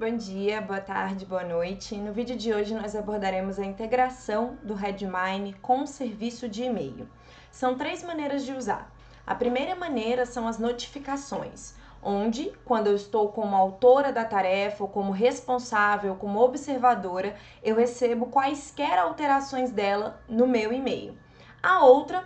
Bom dia, boa tarde, boa noite. No vídeo de hoje nós abordaremos a integração do Redmine com o serviço de e-mail. São três maneiras de usar. A primeira maneira são as notificações, onde, quando eu estou como autora da tarefa, ou como responsável, como observadora, eu recebo quaisquer alterações dela no meu e-mail. A outra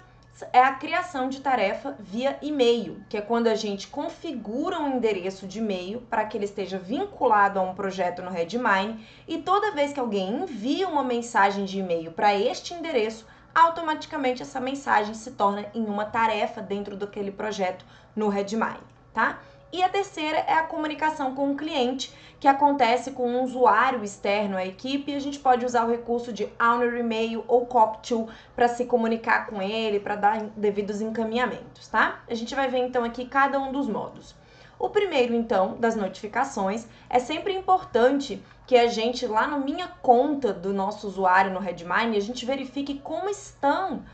é a criação de tarefa via e-mail, que é quando a gente configura um endereço de e-mail para que ele esteja vinculado a um projeto no Redmine e toda vez que alguém envia uma mensagem de e-mail para este endereço, automaticamente essa mensagem se torna em uma tarefa dentro daquele projeto no Redmine, tá? E a terceira é a comunicação com o cliente, que acontece com um usuário externo à equipe e a gente pode usar o recurso de Owner Email ou Coptool para se comunicar com ele, para dar devidos encaminhamentos, tá? A gente vai ver então aqui cada um dos modos. O primeiro, então, das notificações, é sempre importante que a gente, lá na minha conta do nosso usuário no Redmine, a gente verifique como estão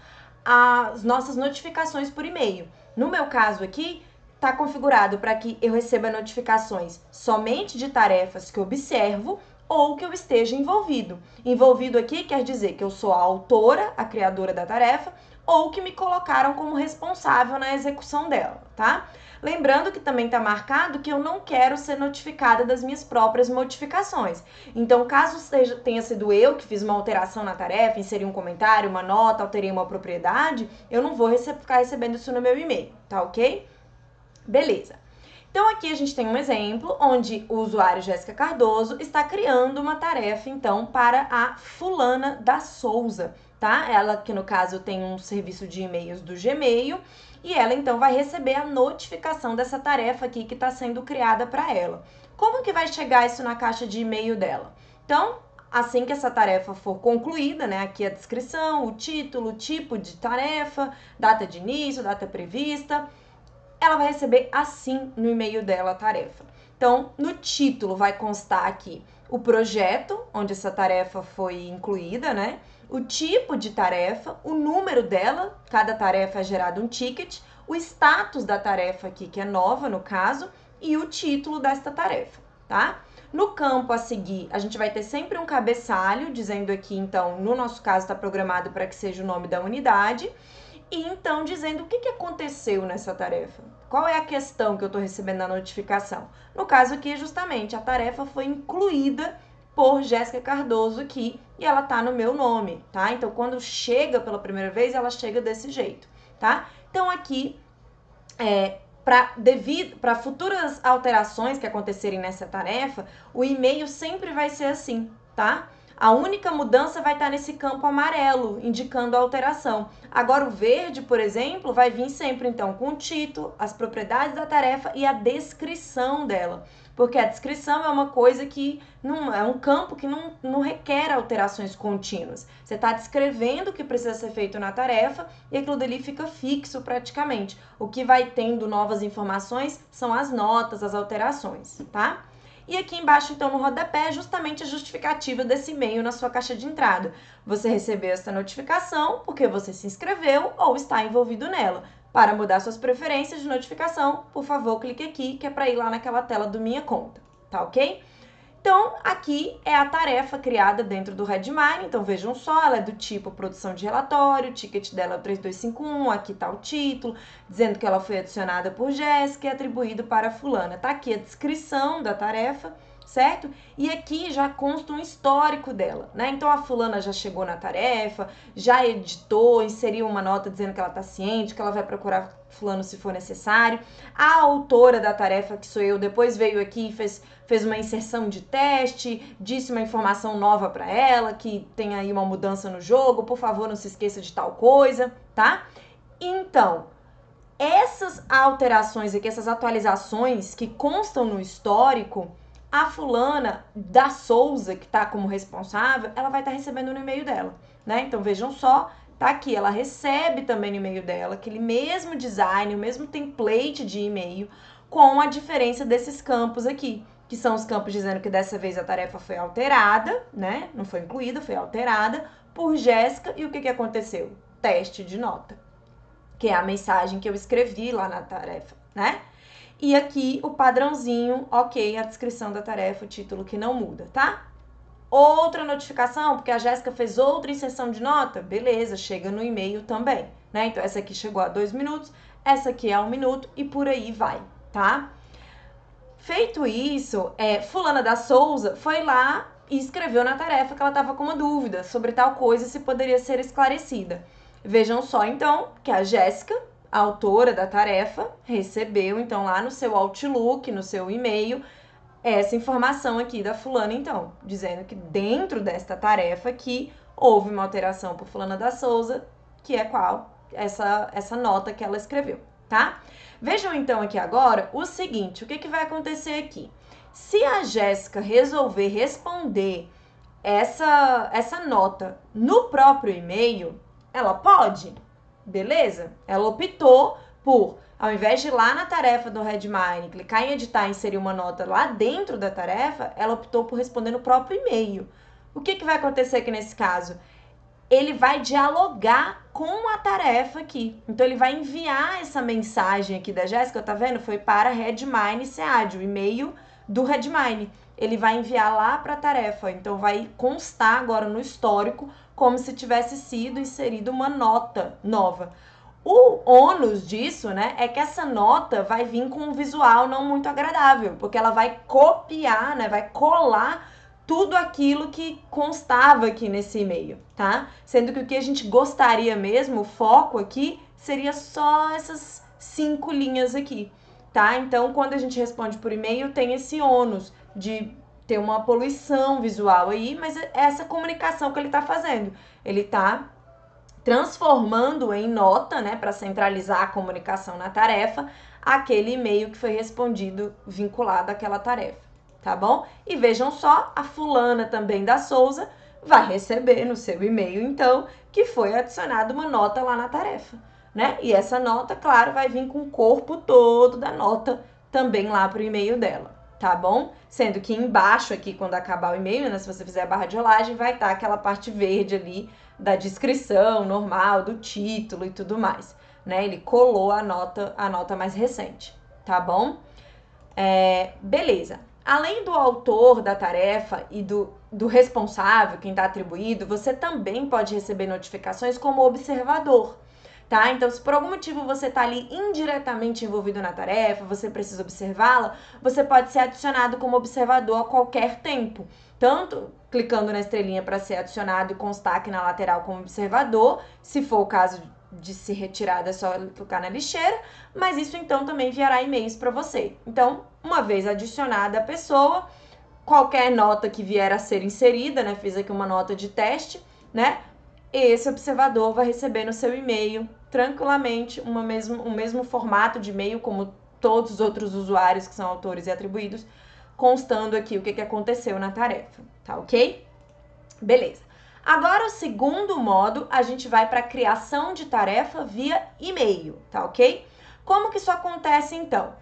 as nossas notificações por e-mail. No meu caso aqui, está configurado para que eu receba notificações somente de tarefas que observo ou que eu esteja envolvido. Envolvido aqui quer dizer que eu sou a autora, a criadora da tarefa, ou que me colocaram como responsável na execução dela, tá? Lembrando que também está marcado que eu não quero ser notificada das minhas próprias modificações. Então, caso seja, tenha sido eu que fiz uma alteração na tarefa, inseri um comentário, uma nota, alterei uma propriedade, eu não vou rece ficar recebendo isso no meu e-mail, tá ok? Beleza. Então aqui a gente tem um exemplo onde o usuário Jéssica Cardoso está criando uma tarefa então para a fulana da Souza, tá? Ela que no caso tem um serviço de e-mails do Gmail e ela então vai receber a notificação dessa tarefa aqui que está sendo criada para ela. Como que vai chegar isso na caixa de e-mail dela? Então, assim que essa tarefa for concluída, né, aqui a descrição, o título, o tipo de tarefa, data de início, data prevista, ela vai receber assim no e-mail dela a tarefa. Então, no título vai constar aqui o projeto onde essa tarefa foi incluída, né? O tipo de tarefa, o número dela, cada tarefa é gerado um ticket, o status da tarefa aqui, que é nova no caso, e o título desta tarefa, tá? No campo a seguir, a gente vai ter sempre um cabeçalho, dizendo aqui, então, no nosso caso está programado para que seja o nome da unidade, e então dizendo o que, que aconteceu nessa tarefa. Qual é a questão que eu estou recebendo na notificação? No caso aqui, justamente, a tarefa foi incluída por Jéssica Cardoso aqui e ela tá no meu nome, tá? Então, quando chega pela primeira vez, ela chega desse jeito, tá? Então, aqui, é, para futuras alterações que acontecerem nessa tarefa, o e-mail sempre vai ser assim, tá? A única mudança vai estar nesse campo amarelo, indicando a alteração. Agora, o verde, por exemplo, vai vir sempre então com o título, as propriedades da tarefa e a descrição dela. Porque a descrição é uma coisa que não é um campo que não, não requer alterações contínuas. Você está descrevendo o que precisa ser feito na tarefa e aquilo dali fica fixo praticamente. O que vai tendo novas informações são as notas, as alterações, tá? E aqui embaixo, então, no rodapé, é justamente a justificativa desse e-mail na sua caixa de entrada. Você recebeu essa notificação porque você se inscreveu ou está envolvido nela. Para mudar suas preferências de notificação, por favor, clique aqui, que é para ir lá naquela tela do Minha Conta, tá ok? Então, aqui é a tarefa criada dentro do Redmine. Então, vejam só, ela é do tipo produção de relatório, o ticket dela é o 3251, aqui está o título, dizendo que ela foi adicionada por Jéssica e atribuído para fulana. Está aqui a descrição da tarefa certo? E aqui já consta um histórico dela, né? Então a fulana já chegou na tarefa, já editou, inseriu uma nota dizendo que ela tá ciente, que ela vai procurar fulano se for necessário. A autora da tarefa, que sou eu, depois veio aqui e fez, fez uma inserção de teste, disse uma informação nova para ela, que tem aí uma mudança no jogo, por favor, não se esqueça de tal coisa, tá? Então, essas alterações aqui, essas atualizações que constam no histórico, a fulana da Souza, que está como responsável, ela vai estar tá recebendo no e-mail dela, né? Então vejam só, tá aqui, ela recebe também no e-mail dela aquele mesmo design, o mesmo template de e-mail, com a diferença desses campos aqui, que são os campos dizendo que dessa vez a tarefa foi alterada, né? Não foi incluída, foi alterada por Jéssica. E o que, que aconteceu? Teste de nota, que é a mensagem que eu escrevi lá na tarefa, né? E aqui o padrãozinho, ok, a descrição da tarefa, o título que não muda, tá? Outra notificação, porque a Jéssica fez outra inserção de nota, beleza, chega no e-mail também, né? Então essa aqui chegou a dois minutos, essa aqui é um minuto e por aí vai, tá? Feito isso, é, fulana da Souza foi lá e escreveu na tarefa que ela estava com uma dúvida sobre tal coisa se poderia ser esclarecida. Vejam só então que a Jéssica, a autora da tarefa, recebeu então lá no seu Outlook, no seu e-mail, essa informação aqui da fulana então, dizendo que dentro desta tarefa aqui houve uma alteração por fulana da Souza, que é qual? Essa essa nota que ela escreveu, tá? Vejam então aqui agora o seguinte, o que, que vai acontecer aqui? Se a Jéssica resolver responder essa, essa nota no próprio e-mail, ela pode, beleza? Ela optou por, ao invés de ir lá na tarefa do Redmine, clicar em editar e inserir uma nota lá dentro da tarefa, ela optou por responder no próprio e-mail. O que, que vai acontecer aqui nesse caso? ele vai dialogar com a tarefa aqui. Então, ele vai enviar essa mensagem aqui da Jéssica, tá vendo? Foi para Redmine SEAD, o e-mail do Redmine. Ele vai enviar lá para a tarefa. Então, vai constar agora no histórico como se tivesse sido inserida uma nota nova. O ônus disso, né, é que essa nota vai vir com um visual não muito agradável, porque ela vai copiar, né, vai colar tudo aquilo que constava aqui nesse e-mail, tá? Sendo que o que a gente gostaria mesmo, o foco aqui, seria só essas cinco linhas aqui, tá? Então, quando a gente responde por e-mail, tem esse ônus de ter uma poluição visual aí, mas é essa comunicação que ele está fazendo. Ele está transformando em nota, né, para centralizar a comunicação na tarefa, aquele e-mail que foi respondido vinculado àquela tarefa tá bom? E vejam só, a fulana também da Souza vai receber no seu e-mail, então, que foi adicionada uma nota lá na tarefa, né? E essa nota, claro, vai vir com o corpo todo da nota também lá pro e-mail dela, tá bom? Sendo que embaixo aqui, quando acabar o e-mail, né, se você fizer a barra de rolagem, vai estar tá aquela parte verde ali da descrição normal, do título e tudo mais, né? Ele colou a nota, a nota mais recente, tá bom? É, beleza. Além do autor da tarefa e do, do responsável, quem está atribuído, você também pode receber notificações como observador. Tá? Então, se por algum motivo você está ali indiretamente envolvido na tarefa, você precisa observá-la, você pode ser adicionado como observador a qualquer tempo. Tanto clicando na estrelinha para ser adicionado e constar aqui na lateral como observador, se for o caso de se retirar, é só clicar na lixeira, mas isso então também enviará e-mails para você. Então, uma vez adicionada a pessoa, qualquer nota que vier a ser inserida, né? Fiz aqui uma nota de teste, né? Esse observador vai receber no seu e-mail tranquilamente uma mesmo, o mesmo formato de e-mail como todos os outros usuários que são autores e atribuídos, constando aqui o que, que aconteceu na tarefa, tá ok? Beleza. Agora, o segundo modo, a gente vai para a criação de tarefa via e-mail, tá ok? Como que isso acontece então?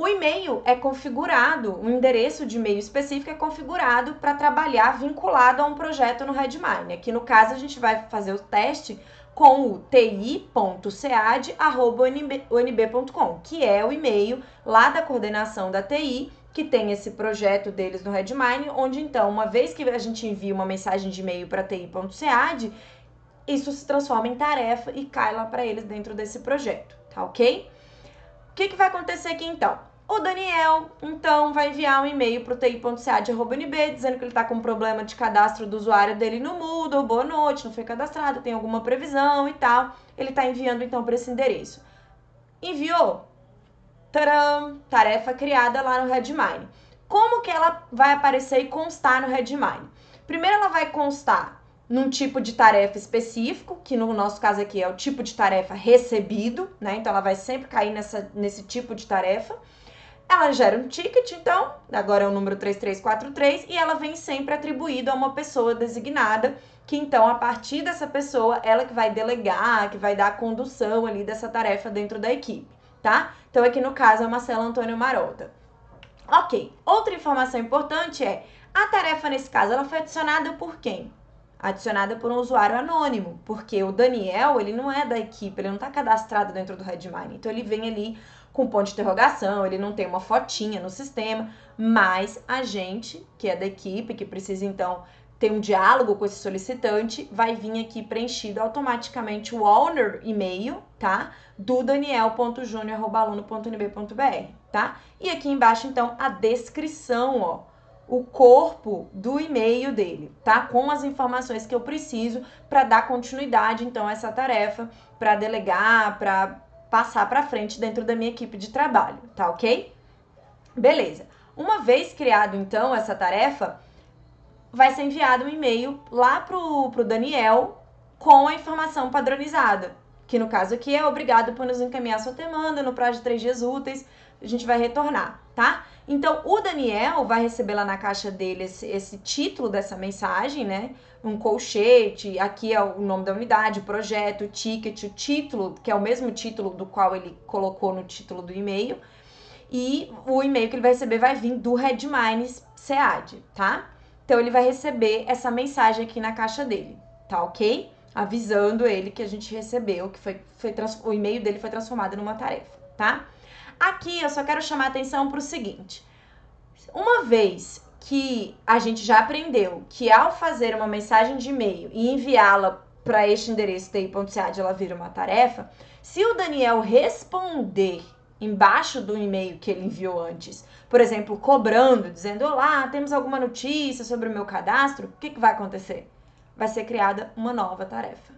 O e-mail é configurado, o endereço de e-mail específico é configurado para trabalhar vinculado a um projeto no Redmine. Aqui no caso, a gente vai fazer o teste com o ti.cead.unb.com, que é o e-mail lá da coordenação da TI que tem esse projeto deles no Redmine, onde então, uma vez que a gente envia uma mensagem de e-mail para ti.cead, isso se transforma em tarefa e cai lá para eles dentro desse projeto, tá ok? O que, que vai acontecer aqui então? O Daniel, então, vai enviar um e-mail para o ti.cead.nb dizendo que ele está com um problema de cadastro do usuário dele no Moodle, boa noite, não foi cadastrado, tem alguma previsão e tal. Ele está enviando, então, para esse endereço. Enviou? Taram! Tarefa criada lá no Redmine. Como que ela vai aparecer e constar no Redmine? Primeiro ela vai constar num tipo de tarefa específico, que no nosso caso aqui é o tipo de tarefa recebido, né? Então ela vai sempre cair nessa, nesse tipo de tarefa. Ela gera um ticket, então, agora é o número 3343, e ela vem sempre atribuída a uma pessoa designada, que então, a partir dessa pessoa, ela que vai delegar, que vai dar a condução ali dessa tarefa dentro da equipe tá? Então aqui no caso é o Marcelo Antônio Marota. Ok, outra informação importante é, a tarefa nesse caso, ela foi adicionada por quem? Adicionada por um usuário anônimo, porque o Daniel, ele não é da equipe, ele não está cadastrado dentro do Redmine, então ele vem ali com ponto de interrogação, ele não tem uma fotinha no sistema, mas a gente, que é da equipe, que precisa então ter um diálogo com esse solicitante, vai vir aqui preenchido automaticamente o owner e-mail, tá? Do daniel.junior.aluno.nb.br, tá? E aqui embaixo, então, a descrição, ó, o corpo do e-mail dele, tá? Com as informações que eu preciso para dar continuidade, então, a essa tarefa, para delegar, para passar para frente dentro da minha equipe de trabalho, tá ok? Beleza. Uma vez criado, então, essa tarefa, vai ser enviado um e-mail lá pro, pro Daniel com a informação padronizada, que no caso aqui é obrigado por nos encaminhar sua demanda no prazo de três dias úteis, a gente vai retornar, tá? Então, o Daniel vai receber lá na caixa dele esse, esse título dessa mensagem, né? Um colchete, aqui é o nome da unidade, o projeto, o ticket, o título, que é o mesmo título do qual ele colocou no título do e-mail. E o e-mail que ele vai receber vai vir do Redmines SEAD, tá? Então ele vai receber essa mensagem aqui na caixa dele, tá ok? Avisando ele que a gente recebeu, que foi, foi o e-mail dele foi transformado numa tarefa, tá? Aqui eu só quero chamar atenção para o seguinte: uma vez que a gente já aprendeu que ao fazer uma mensagem de e-mail e enviá-la para este endereço ti.cad ela vira uma tarefa, se o Daniel responder embaixo do e-mail que ele enviou antes, por exemplo, cobrando, dizendo: Olá, temos alguma notícia sobre o meu cadastro, o que, que vai acontecer? Vai ser criada uma nova tarefa.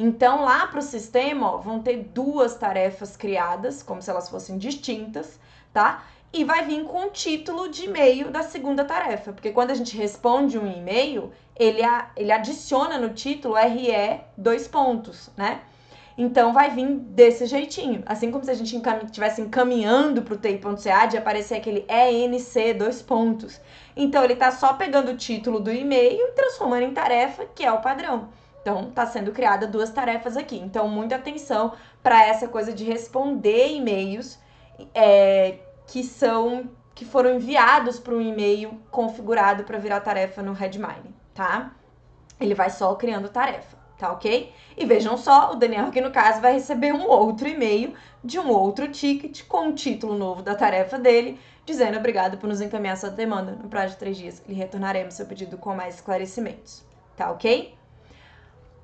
Então, lá para o sistema, ó, vão ter duas tarefas criadas, como se elas fossem distintas, tá? E vai vir com o título de e-mail da segunda tarefa, porque quando a gente responde um e-mail, ele, ele adiciona no título RE dois pontos, né? Então vai vir desse jeitinho. Assim como se a gente estivesse encaminhando para o TI.ca de aparecer aquele ENC dois pontos. Então ele está só pegando o título do e-mail e transformando em tarefa, que é o padrão. Então está sendo criada duas tarefas aqui. Então muita atenção para essa coisa de responder e-mails é, que são que foram enviados para um e-mail configurado para virar tarefa no Redmine, tá? Ele vai só criando tarefa tá ok? E vejam só, o Daniel aqui no caso vai receber um outro e-mail de um outro ticket com o título novo da tarefa dele, dizendo obrigado por nos encaminhar sua demanda. No prazo de três dias, lhe retornaremos seu pedido com mais esclarecimentos, tá ok?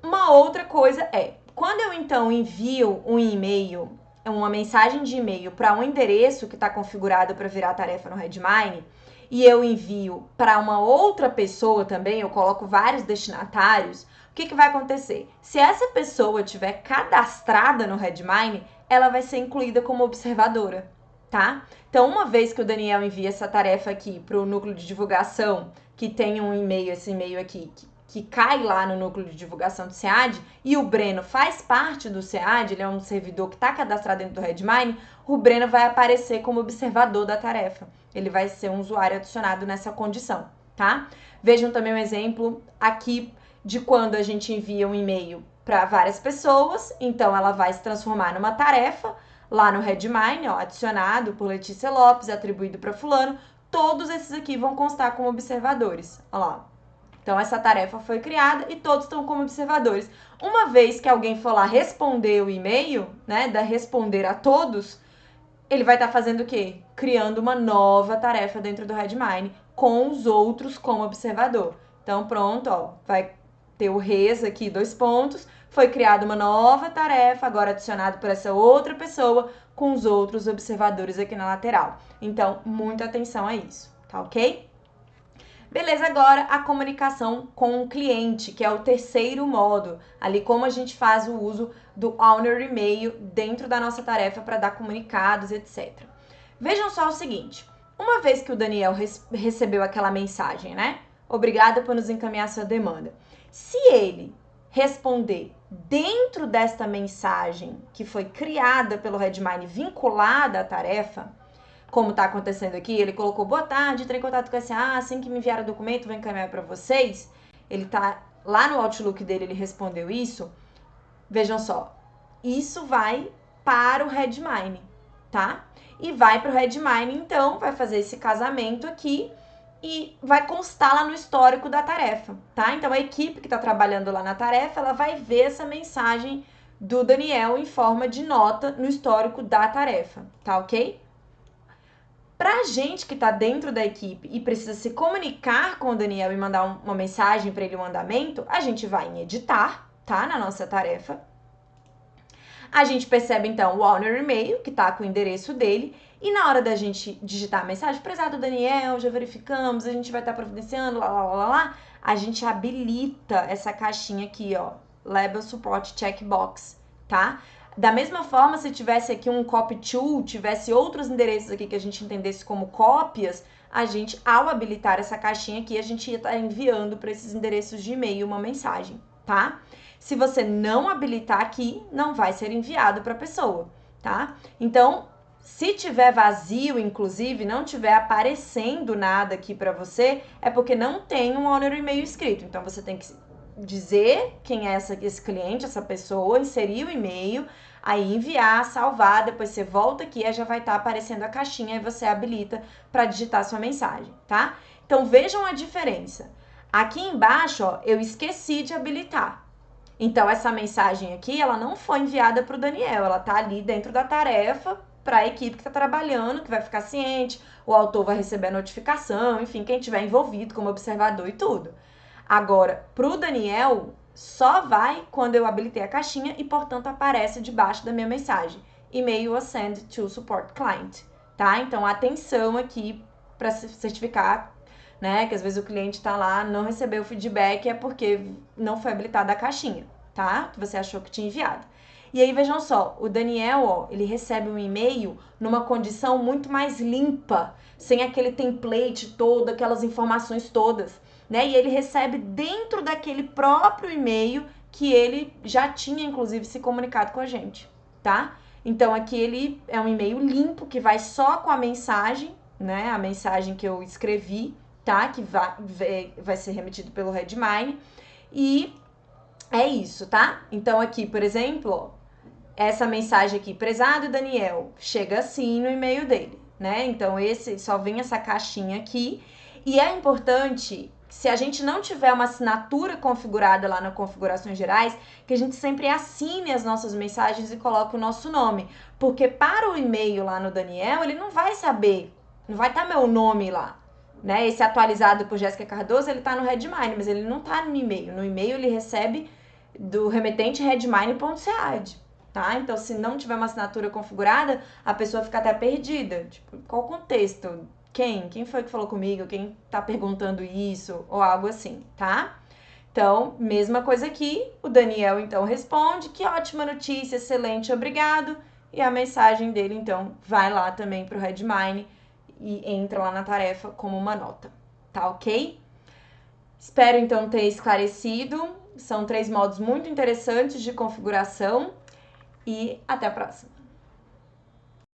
Uma outra coisa é, quando eu então envio um e-mail, uma mensagem de e-mail para um endereço que está configurado para virar tarefa no Redmine, e eu envio para uma outra pessoa também, eu coloco vários destinatários, o que, que vai acontecer? Se essa pessoa tiver cadastrada no Redmine, ela vai ser incluída como observadora, tá? Então, uma vez que o Daniel envia essa tarefa aqui para o núcleo de divulgação, que tem um e-mail, esse e-mail aqui, que, que cai lá no núcleo de divulgação do SEAD, e o Breno faz parte do SEAD, ele é um servidor que está cadastrado dentro do Redmine, o Breno vai aparecer como observador da tarefa. Ele vai ser um usuário adicionado nessa condição, tá? Vejam também um exemplo aqui de quando a gente envia um e-mail para várias pessoas, então ela vai se transformar numa tarefa lá no Redmine, ó, adicionado por Letícia Lopes, atribuído para fulano, todos esses aqui vão constar como observadores. Olha lá. Então essa tarefa foi criada e todos estão como observadores. Uma vez que alguém for lá responder o e-mail, né, da responder a todos, ele vai estar tá fazendo o quê? Criando uma nova tarefa dentro do Redmine com os outros como observador. Então pronto, ó, vai ter o res aqui, dois pontos, foi criada uma nova tarefa, agora adicionado por essa outra pessoa, com os outros observadores aqui na lateral. Então, muita atenção a isso, tá ok? Beleza, agora a comunicação com o cliente, que é o terceiro modo, ali como a gente faz o uso do owner e-mail dentro da nossa tarefa para dar comunicados, etc. Vejam só o seguinte, uma vez que o Daniel recebeu aquela mensagem, né? Obrigada por nos encaminhar sua demanda. Se ele responder dentro desta mensagem que foi criada pelo Redmine vinculada à tarefa, como está acontecendo aqui, ele colocou boa tarde, entrei em contato com a SA, assim que me enviar o documento, vou encaminhar para vocês. Ele tá lá no Outlook dele, ele respondeu isso. Vejam só, isso vai para o Redmine, tá? E vai para o Redmine, então, vai fazer esse casamento aqui e vai constar lá no histórico da tarefa, tá? Então a equipe que está trabalhando lá na tarefa, ela vai ver essa mensagem do Daniel em forma de nota no histórico da tarefa, tá ok? Pra gente que tá dentro da equipe e precisa se comunicar com o Daniel e mandar uma mensagem para ele um andamento, a gente vai em editar, tá? Na nossa tarefa. A gente percebe então o owner e-mail, que tá com o endereço dele, e na hora da gente digitar a mensagem, prezado Daniel, já verificamos, a gente vai estar tá providenciando, lá, lá, lá, lá, a gente habilita essa caixinha aqui, ó, Label Support Checkbox, tá? Da mesma forma, se tivesse aqui um copy to, tivesse outros endereços aqui que a gente entendesse como cópias, a gente, ao habilitar essa caixinha aqui, a gente ia estar tá enviando para esses endereços de e-mail uma mensagem, tá? Se você não habilitar aqui, não vai ser enviado para a pessoa, tá? Então, se tiver vazio, inclusive, não tiver aparecendo nada aqui para você, é porque não tem um owner e-mail escrito. Então, você tem que dizer quem é essa, esse cliente, essa pessoa, inserir o e-mail, aí enviar, salvar, depois você volta aqui, aí já vai estar tá aparecendo a caixinha e você habilita para digitar sua mensagem, tá? Então vejam a diferença. Aqui embaixo, ó, eu esqueci de habilitar. Então essa mensagem aqui, ela não foi enviada para o Daniel, ela tá ali dentro da tarefa para a equipe que está trabalhando, que vai ficar ciente, o autor vai receber a notificação, enfim, quem tiver envolvido como observador e tudo. Agora, para o Daniel, só vai quando eu habilitei a caixinha e, portanto, aparece debaixo da minha mensagem. E-mail send to support client, tá? Então, atenção aqui para certificar, né? Que às vezes o cliente está lá, não recebeu o feedback, é porque não foi habilitada a caixinha, tá? Que você achou que tinha enviado. E aí, vejam só, o Daniel, ó, ele recebe um e-mail numa condição muito mais limpa, sem aquele template todo, aquelas informações todas né? E ele recebe dentro daquele próprio e-mail que ele já tinha, inclusive, se comunicado com a gente, tá? Então aqui ele é um e-mail limpo que vai só com a mensagem, né? A mensagem que eu escrevi, tá? Que vai, vai ser remetido pelo Redmine. E é isso, tá? Então aqui, por exemplo, essa mensagem aqui, prezado Daniel, chega assim no e-mail dele, né? Então esse só vem essa caixinha aqui. E é importante se a gente não tiver uma assinatura configurada lá na configurações gerais, que a gente sempre assine as nossas mensagens e coloque o nosso nome. Porque para o e-mail lá no Daniel, ele não vai saber, não vai estar tá meu nome lá. Né? Esse atualizado por Jéssica Cardoso, ele está no Redmine, mas ele não está no e-mail. No e-mail ele recebe do remetente redmine.sead, tá? Então, se não tiver uma assinatura configurada, a pessoa fica até perdida. Tipo, qual o contexto? Quem? Quem foi que falou comigo? Quem tá perguntando isso? Ou algo assim, tá? Então, mesma coisa aqui. O Daniel então responde: que ótima notícia, excelente, obrigado. E a mensagem dele então vai lá também para o Redmine e entra lá na tarefa como uma nota, tá ok? Espero então ter esclarecido. São três modos muito interessantes de configuração e até a próxima.